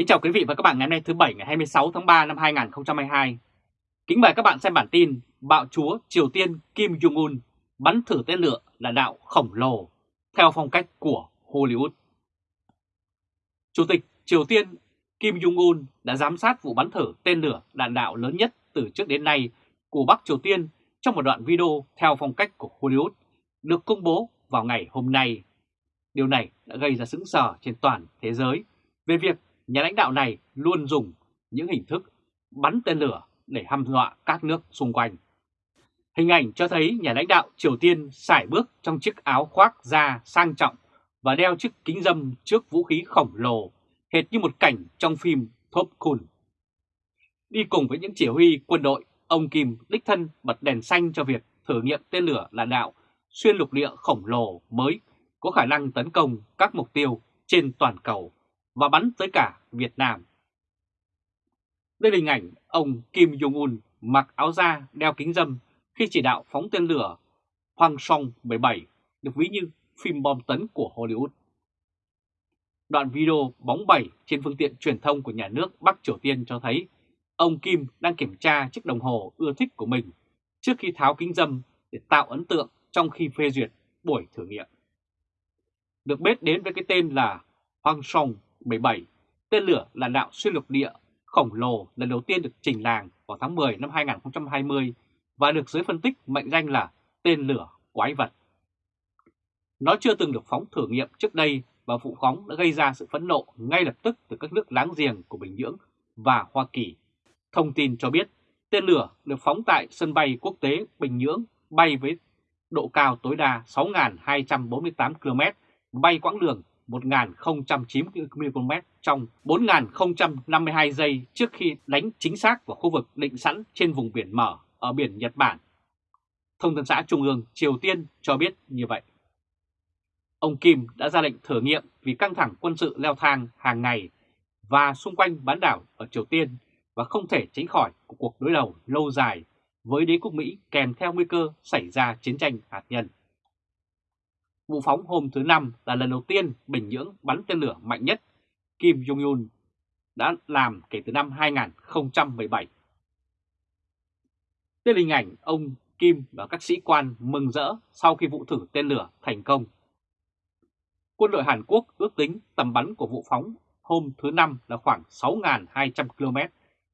Kính chào quý vị và các bạn ngày hôm nay thứ Bảy ngày 26 tháng 3 năm 2022. Kính mời các bạn xem bản tin Bạo chúa Triều Tiên Kim Jong-un bắn thử tên lửa là đạo khổng lồ theo phong cách của Hollywood. Chủ tịch Triều Tiên Kim Jong-un đã giám sát vụ bắn thử tên lửa đạn đạo lớn nhất từ trước đến nay của Bắc Triều Tiên trong một đoạn video theo phong cách của Hollywood, được công bố vào ngày hôm nay. Điều này đã gây ra sững sờ trên toàn thế giới về việc nhà lãnh đạo này luôn dùng những hình thức bắn tên lửa để hăm dọa các nước xung quanh. Hình ảnh cho thấy nhà lãnh đạo Triều Tiên sải bước trong chiếc áo khoác da sang trọng và đeo chiếc kính dâm trước vũ khí khổng lồ, hệt như một cảnh trong phim Top Gun. Đi cùng với những chỉ huy quân đội, ông Kim đích thân bật đèn xanh cho việc thử nghiệm tên lửa là đạo xuyên lục địa khổng lồ mới có khả năng tấn công các mục tiêu trên toàn cầu và bắn tới cả Việt Nam. Đây là hình ảnh ông Kim Jong-un mặc áo da đeo kính dâm khi chỉ đạo phóng tên lửa Hoàng Song 17 được ví như phim bom tấn của Hollywood. Đoạn video bóng bẩy trên phương tiện truyền thông của nhà nước Bắc Triều Tiên cho thấy ông Kim đang kiểm tra chiếc đồng hồ ưa thích của mình trước khi tháo kính dâm để tạo ấn tượng trong khi phê duyệt buổi thử nghiệm. Được biết đến với cái tên là Hoàng Song 17, tên lửa là đạo xuyên lục địa khổng lồ lần đầu tiên được trình làng vào tháng 10 năm 2020 và được giới phân tích mệnh danh là tên lửa quái vật. Nó chưa từng được phóng thử nghiệm trước đây và vụ phóng đã gây ra sự phẫn nộ ngay lập tức từ các nước láng giềng của Bình Nhưỡng và Hoa Kỳ. Thông tin cho biết tên lửa được phóng tại sân bay quốc tế Bình Nhưỡng bay với độ cao tối đa 6.248 km, bay quãng đường 1.090 km trong 4.052 giây trước khi đánh chính xác vào khu vực định sẵn trên vùng biển mở ở biển Nhật Bản. Thông tấn xã Trung ương Triều Tiên cho biết như vậy. Ông Kim đã ra lệnh thử nghiệm vì căng thẳng quân sự leo thang hàng ngày và xung quanh bán đảo ở Triều Tiên và không thể tránh khỏi cuộc đối đầu lâu dài với đế quốc Mỹ kèm theo nguy cơ xảy ra chiến tranh hạt nhân. Vụ phóng hôm thứ Năm là lần đầu tiên Bình Nhưỡng bắn tên lửa mạnh nhất Kim Jong-un đã làm kể từ năm 2017. Đây là hình ảnh ông Kim và các sĩ quan mừng rỡ sau khi vụ thử tên lửa thành công. Quân đội Hàn Quốc ước tính tầm bắn của vụ phóng hôm thứ Năm là khoảng 6.200 km,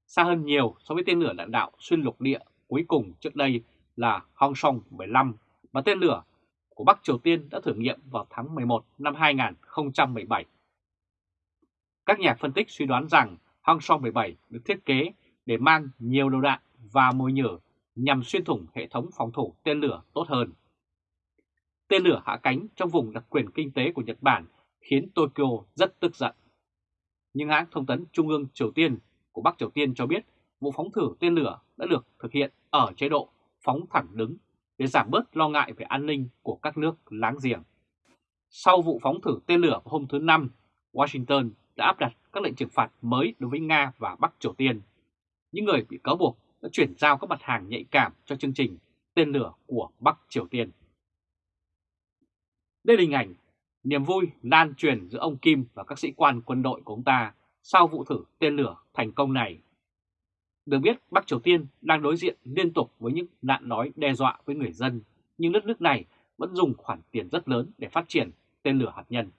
xa hơn nhiều so với tên lửa đạn đạo xuyên lục địa cuối cùng trước đây là Hwasong 15 và tên lửa của Bắc Triều Tiên đã thử nghiệm vào tháng 11 năm 2017. Các nhà phân tích suy đoán rằng Hwasong 17 được thiết kế để mang nhiều đầu đạn và mồi nhử nhằm xuyên thủng hệ thống phòng thủ tên lửa tốt hơn. Tên lửa hạ cánh trong vùng đặc quyền kinh tế của Nhật Bản khiến Tokyo rất tức giận. Nhưng hãng thông tấn Trung ương Triều Tiên của Bắc Triều Tiên cho biết vụ phóng thử tên lửa đã được thực hiện ở chế độ phóng thẳng đứng để giảm bớt lo ngại về an ninh của các nước láng giềng. Sau vụ phóng thử tên lửa hôm thứ Năm, Washington đã áp đặt các lệnh trừng phạt mới đối với Nga và Bắc Triều Tiên. Những người bị cáo buộc đã chuyển giao các mặt hàng nhạy cảm cho chương trình tên lửa của Bắc Triều Tiên. Đây là hình ảnh niềm vui lan truyền giữa ông Kim và các sĩ quan quân đội của ông ta sau vụ thử tên lửa thành công này. Được biết Bắc Triều Tiên đang đối diện liên tục với những nạn nói đe dọa với người dân, nhưng đất nước này vẫn dùng khoản tiền rất lớn để phát triển tên lửa hạt nhân.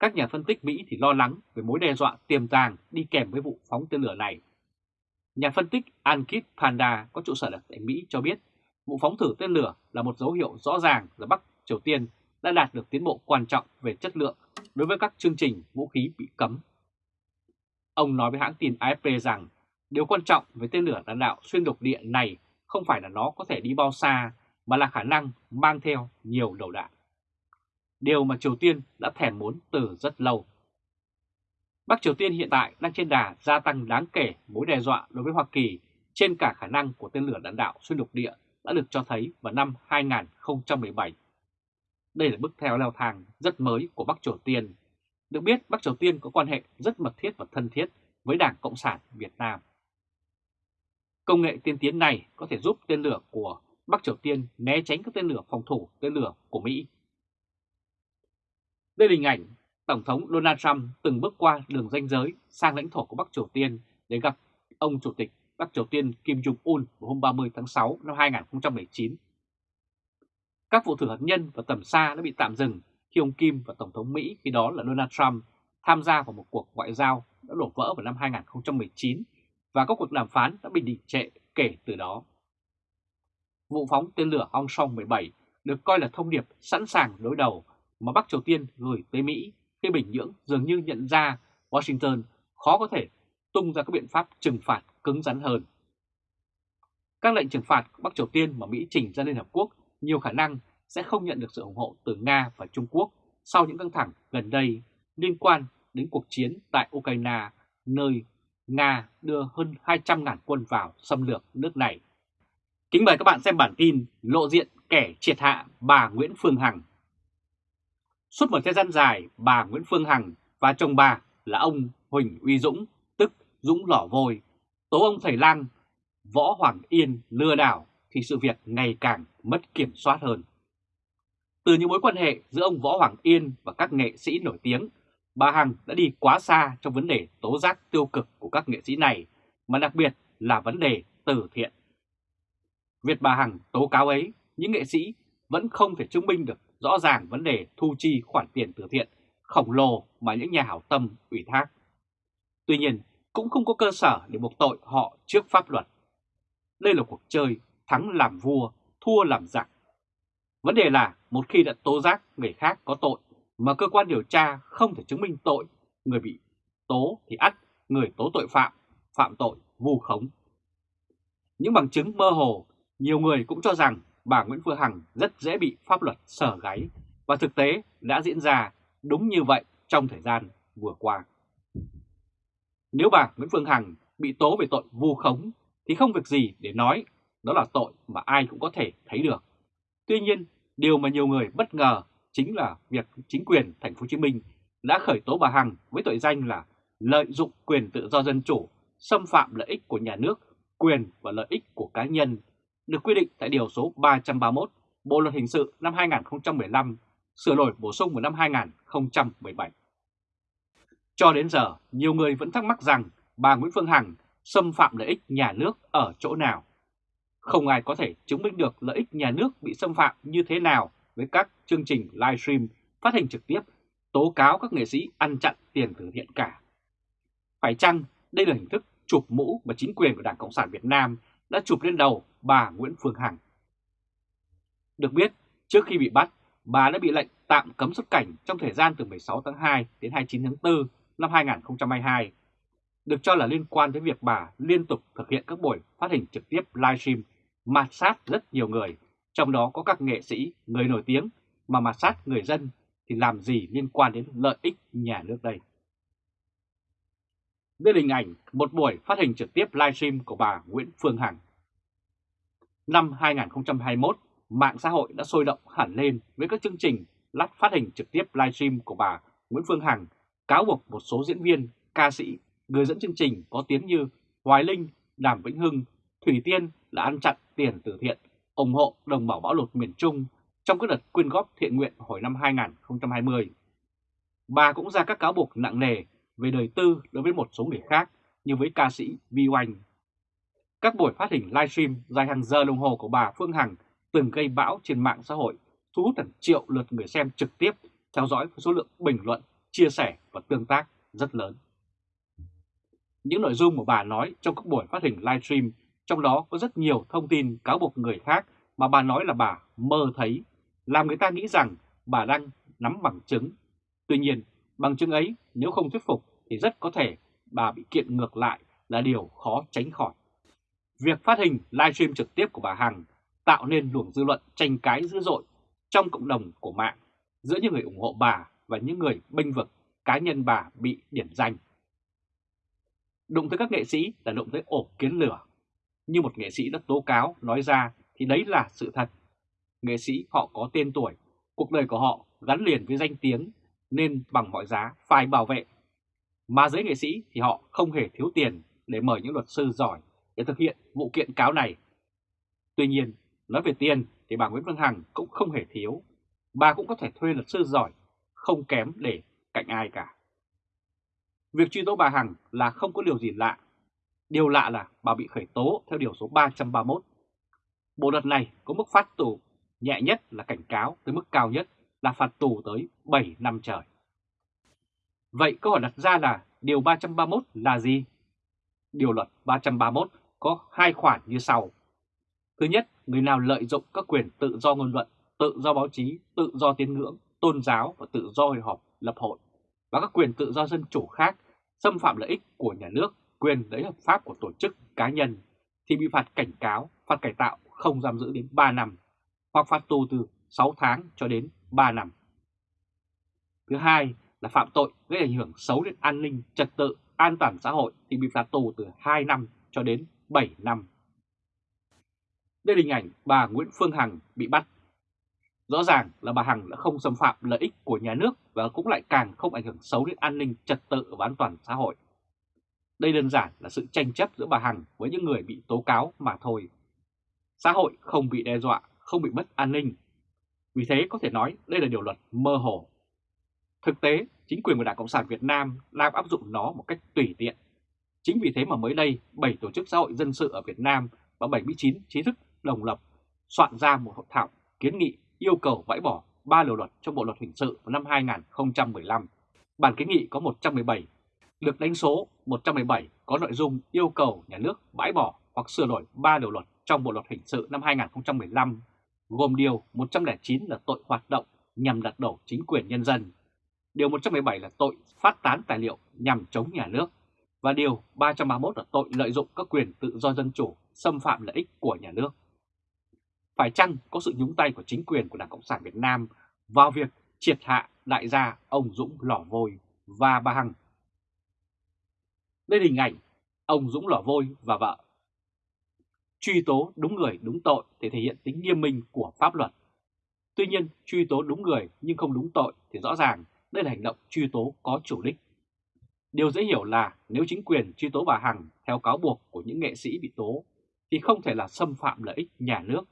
Các nhà phân tích Mỹ thì lo lắng về mối đe dọa tiềm tàng đi kèm với vụ phóng tên lửa này. Nhà phân tích Ankit Panda có trụ sở tại Mỹ cho biết vụ phóng thử tên lửa là một dấu hiệu rõ ràng là Bắc Triều Tiên đã đạt được tiến bộ quan trọng về chất lượng đối với các chương trình vũ khí bị cấm. Ông nói với hãng tin AFP rằng điều quan trọng với tên lửa đạn đạo xuyên lục địa này không phải là nó có thể đi bao xa, mà là khả năng mang theo nhiều đầu đạn. Điều mà Triều Tiên đã thèm muốn từ rất lâu. Bắc Triều Tiên hiện tại đang trên đà gia tăng đáng kể mối đe dọa đối với Hoa Kỳ trên cả khả năng của tên lửa đạn đạo xuyên lục địa đã được cho thấy vào năm 2017. Đây là bước theo leo thang rất mới của Bắc Triều Tiên. Được biết, Bắc Triều Tiên có quan hệ rất mật thiết và thân thiết với Đảng Cộng sản Việt Nam. Công nghệ tiên tiến này có thể giúp tên lửa của Bắc Triều Tiên né tránh các tên lửa phòng thủ, tên lửa của Mỹ. Đây là hình ảnh Tổng thống Donald Trump từng bước qua đường ranh giới sang lãnh thổ của Bắc Triều Tiên để gặp ông Chủ tịch Bắc Triều Tiên Kim Jong-un vào hôm 30 tháng 6 năm 2019. Các vụ thử hạt nhân và tầm xa đã bị tạm dừng khi ông Kim và Tổng thống Mỹ, khi đó là Donald Trump, tham gia vào một cuộc ngoại giao đã đổ vỡ vào năm 2019 và các cuộc đàm phán đã bị đình trệ kể từ đó. Vụ phóng tên lửa Hong Song 17 được coi là thông điệp sẵn sàng đối đầu mà Bắc Triều Tiên gửi tới Mỹ khi Bình Nhưỡng dường như nhận ra Washington khó có thể tung ra các biện pháp trừng phạt cứng rắn hơn. Các lệnh trừng phạt Bắc Triều Tiên mà Mỹ trình ra Liên Hợp Quốc nhiều khả năng sẽ không nhận được sự ủng hộ từ Nga và Trung Quốc sau những căng thẳng gần đây liên quan đến cuộc chiến tại Ukraine, nơi Nga đưa hơn 200.000 quân vào xâm lược nước này. Kính mời các bạn xem bản tin lộ diện kẻ triệt hạ bà Nguyễn Phương Hằng. Suốt một thời gian dài, bà Nguyễn Phương Hằng và chồng bà là ông Huỳnh Uy Dũng, tức Dũng Lỏ Vôi, tố ông thầy lang Võ Hoàng Yên lừa đảo thì sự việc ngày càng mất kiểm soát hơn. Từ những mối quan hệ giữa ông Võ Hoàng Yên và các nghệ sĩ nổi tiếng, bà Hằng đã đi quá xa trong vấn đề tố giác tiêu cực của các nghệ sĩ này, mà đặc biệt là vấn đề từ thiện. Việc bà Hằng tố cáo ấy, những nghệ sĩ vẫn không thể chứng minh được rõ ràng vấn đề thu chi khoản tiền từ thiện khổng lồ mà những nhà hảo tâm ủy thác. Tuy nhiên, cũng không có cơ sở để buộc tội họ trước pháp luật. Đây là cuộc chơi thắng làm vua, thua làm giặc. Vấn đề là một khi đã tố giác người khác có tội mà cơ quan điều tra không thể chứng minh tội, người bị tố thì ắt người tố tội phạm, phạm tội vu khống. Những bằng chứng mơ hồ, nhiều người cũng cho rằng bà Nguyễn Phương Hằng rất dễ bị pháp luật sở gáy và thực tế đã diễn ra đúng như vậy trong thời gian vừa qua. Nếu bà Nguyễn Phương Hằng bị tố về tội vu khống thì không việc gì để nói đó là tội mà ai cũng có thể thấy được. Tuy nhiên, điều mà nhiều người bất ngờ chính là việc chính quyền thành phố Hồ Chí Minh đã khởi tố bà Hằng với tội danh là lợi dụng quyền tự do dân chủ, xâm phạm lợi ích của nhà nước, quyền và lợi ích của cá nhân, được quy định tại Điều số 331 Bộ Luật Hình sự năm 2015, sửa đổi bổ sung vào năm 2017. Cho đến giờ, nhiều người vẫn thắc mắc rằng bà Nguyễn Phương Hằng xâm phạm lợi ích nhà nước ở chỗ nào. Không ai có thể chứng minh được lợi ích nhà nước bị xâm phạm như thế nào với các chương trình livestream phát hành trực tiếp tố cáo các nghệ sĩ ăn chặn tiền từ thiện cả. Phải chăng đây là hình thức chụp mũ mà chính quyền của Đảng Cộng sản Việt Nam đã chụp lên đầu bà Nguyễn Phương Hằng? Được biết, trước khi bị bắt, bà đã bị lệnh tạm cấm xuất cảnh trong thời gian từ 16 tháng 2 đến 29 tháng 4 năm 2022, được cho là liên quan đến việc bà liên tục thực hiện các buổi phát hình trực tiếp livestream mạt sát rất nhiều người, trong đó có các nghệ sĩ, người nổi tiếng, mà mà sát người dân thì làm gì liên quan đến lợi ích nhà nước đây? Đây là hình ảnh một buổi phát hình trực tiếp livestream của bà Nguyễn Phương Hằng. Năm 2021, mạng xã hội đã sôi động hẳn lên với các chương trình lắp phát hình trực tiếp livestream của bà Nguyễn Phương Hằng cáo buộc một số diễn viên, ca sĩ, người dẫn chương trình có tiếng như Hoài Linh, Đàm Vĩnh Hưng, Thủy Tiên là ăn chặn tiền từ thiện, ủng hộ đồng bào bão lụt miền Trung trong các đợt quyên góp thiện nguyện hồi năm 2020. Bà cũng ra các cáo buộc nặng nề về đời tư đối với một số người khác như với ca sĩ Vi Oanh. Các buổi phát hình livestream dài hàng giờ đồng hồ của bà Phương Hằng từng gây bão trên mạng xã hội, thu hút hàng triệu lượt người xem trực tiếp theo dõi với số lượng bình luận, chia sẻ và tương tác rất lớn. Những nội dung mà bà nói trong các buổi phát hình livestream, trong đó có rất nhiều thông tin cáo buộc người khác mà bà nói là bà mơ thấy, làm người ta nghĩ rằng bà đang nắm bằng chứng. Tuy nhiên, bằng chứng ấy nếu không thuyết phục thì rất có thể bà bị kiện ngược lại là điều khó tránh khỏi. Việc phát hình livestream trực tiếp của bà Hằng tạo nên luồng dư luận tranh cãi dữ dội trong cộng đồng của mạng giữa những người ủng hộ bà và những người bênh vực cá nhân bà bị điểm danh. Đụng tới các nghệ sĩ là đụng tới ổ kiến lửa. Như một nghệ sĩ đã tố cáo nói ra thì đấy là sự thật. Nghệ sĩ họ có tên tuổi, cuộc đời của họ gắn liền với danh tiếng nên bằng mọi giá phải bảo vệ. Mà giới nghệ sĩ thì họ không hề thiếu tiền để mời những luật sư giỏi để thực hiện vụ kiện cáo này. Tuy nhiên, nói về tiền thì bà Nguyễn Phương Hằng cũng không hề thiếu. Bà cũng có thể thuê luật sư giỏi, không kém để cạnh ai cả. Việc truy tố bà Hằng là không có điều gì lạ. Điều lạ là bà bị khởi tố theo điều số 331. Bộ luật này có mức phạt tù nhẹ nhất là cảnh cáo tới mức cao nhất là phạt tù tới 7 năm trời. Vậy câu hỏi đặt ra là điều 331 là gì? Điều luật 331 có hai khoản như sau. Thứ nhất, người nào lợi dụng các quyền tự do ngôn luận, tự do báo chí, tự do tín ngưỡng, tôn giáo và tự do hội họp, lập hội và các quyền tự do dân chủ khác xâm phạm lợi ích của nhà nước, quyền lợi hợp pháp của tổ chức cá nhân thì bị phạt cảnh cáo, phạt cải tạo không giam giữ đến 3 năm hoặc phạt tù từ 6 tháng cho đến 3 năm. Thứ hai là phạm tội gây ảnh hưởng xấu đến an ninh, trật tự, an toàn xã hội thì bị phạt tù từ 2 năm cho đến 7 năm. Đây là hình ảnh bà Nguyễn Phương Hằng bị bắt. Rõ ràng là bà Hằng đã không xâm phạm lợi ích của nhà nước và cũng lại càng không ảnh hưởng xấu đến an ninh, trật tự và an toàn xã hội. Đây đơn giản là sự tranh chấp giữa bà Hằng với những người bị tố cáo mà thôi. Xã hội không bị đe dọa, không bị mất an ninh. Vì thế có thể nói đây là điều luật mơ hồ. Thực tế, chính quyền của Đảng Cộng sản Việt Nam đang áp dụng nó một cách tùy tiện. Chính vì thế mà mới đây, 7 tổ chức xã hội dân sự ở Việt Nam và 79 trí thức đồng lập soạn ra một hội thảo kiến nghị yêu cầu bãi bỏ ba điều luật trong Bộ luật hình sự vào năm 2015. Bản kiến nghị có 117, được đánh số 117 có nội dung yêu cầu nhà nước bãi bỏ hoặc sửa đổi ba điều luật trong Bộ luật hình sự năm 2015, gồm điều 109 là tội hoạt động nhằm đặt đổ chính quyền nhân dân, điều 117 là tội phát tán tài liệu nhằm chống nhà nước, và điều 331 là tội lợi dụng các quyền tự do dân chủ xâm phạm lợi ích của nhà nước. Phải chăng có sự nhúng tay của chính quyền của Đảng Cộng sản Việt Nam vào việc triệt hạ đại gia ông Dũng Lò Vôi và bà Hằng? Đây là hình ảnh ông Dũng Lò Vôi và vợ. Truy tố đúng người đúng tội để thể hiện tính nghiêm minh của pháp luật. Tuy nhiên, truy tố đúng người nhưng không đúng tội thì rõ ràng đây là hành động truy tố có chủ đích. Điều dễ hiểu là nếu chính quyền truy tố bà Hằng theo cáo buộc của những nghệ sĩ bị tố thì không thể là xâm phạm lợi ích nhà nước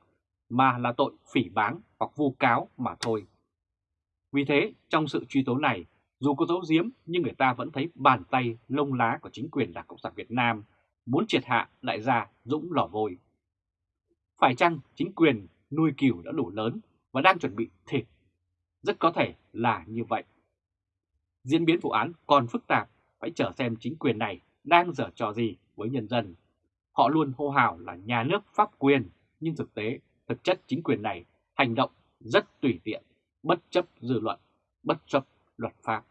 mà là tội phỉ báng hoặc vu cáo mà thôi. Vì thế, trong sự truy tố này, dù có dấu diếm nhưng người ta vẫn thấy bàn tay lông lá của chính quyền Đảng Cộng sản Việt Nam muốn triệt hạ đại gia Dũng Lò Vôi. Phải chăng chính quyền nuôi cừu đã đủ lớn và đang chuẩn bị thịt? Rất có thể là như vậy. Diễn biến vụ án còn phức tạp, phải chờ xem chính quyền này đang dở trò gì với nhân dân. Họ luôn hô hào là nhà nước pháp quyền, nhưng thực tế, thực chất chính quyền này hành động rất tùy tiện, bất chấp dư luận, bất chấp luật pháp.